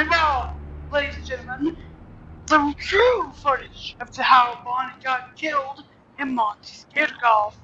And now, ladies and gentlemen, the true footage of how Bonnie got killed in Monty's Kid Golf